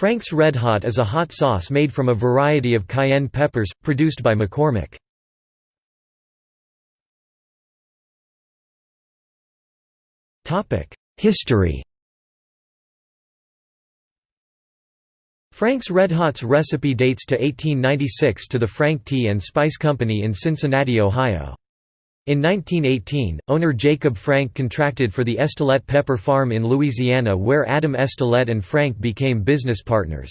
Frank's Red Hot is a hot sauce made from a variety of cayenne peppers, produced by McCormick. History Frank's Red Hot's recipe dates to 1896 to the Frank Tea and Spice Company in Cincinnati, Ohio. In 1918, owner Jacob Frank contracted for the Estilette Pepper Farm in Louisiana where Adam Estilette and Frank became business partners.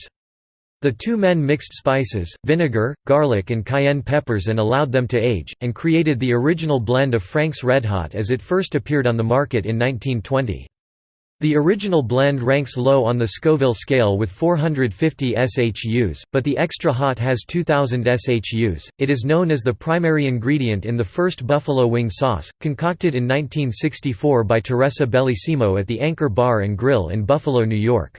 The two men mixed spices, vinegar, garlic and cayenne peppers and allowed them to age, and created the original blend of Frank's Red Hot as it first appeared on the market in 1920. The original blend ranks low on the Scoville scale with 450 SHUs, but the Extra Hot has 2000 SHUs. It is known as the primary ingredient in the first buffalo wing sauce, concocted in 1964 by Teresa Bellissimo at the Anchor Bar and Grill in Buffalo, New York.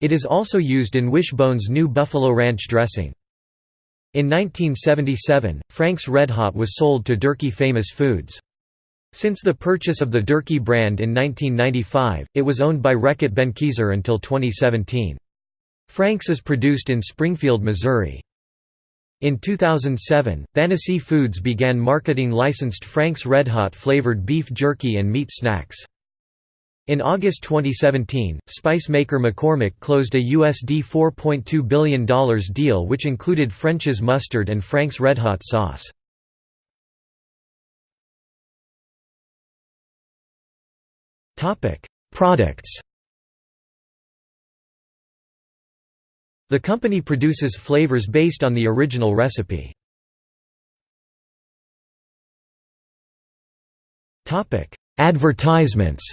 It is also used in Wishbone's new Buffalo Ranch dressing. In 1977, Frank's Red Hot was sold to Durkee Famous Foods. Since the purchase of the Durkee brand in 1995, it was owned by Reckitt Benckiser until 2017. Frank's is produced in Springfield, Missouri. In 2007, Thanasi Foods began marketing licensed Frank's Red Hot flavored beef jerky and meat snacks. In August 2017, spice maker McCormick closed a USD $4.2 billion deal which included French's mustard and Frank's Red Hot sauce. Products The company produces flavors based on the original recipe. Advertisements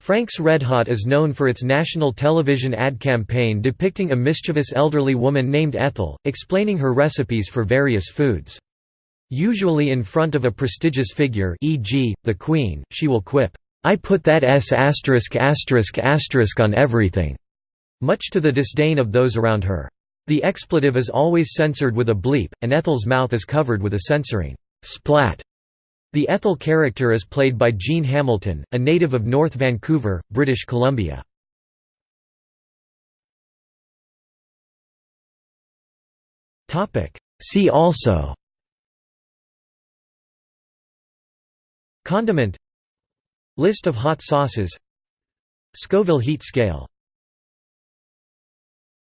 Frank's Red Hot is known for its national television ad campaign depicting a mischievous elderly woman named Ethel, explaining her recipes for various foods. Usually in front of a prestigious figure e.g., the Queen, she will quip, "'I put that S asterisk asterisk asterisk on everything' much to the disdain of those around her. The expletive is always censored with a bleep, and Ethel's mouth is covered with a censoring splat. The Ethel character is played by Jean Hamilton, a native of North Vancouver, British Columbia. See also Condiment. List of hot sauces. Scoville heat scale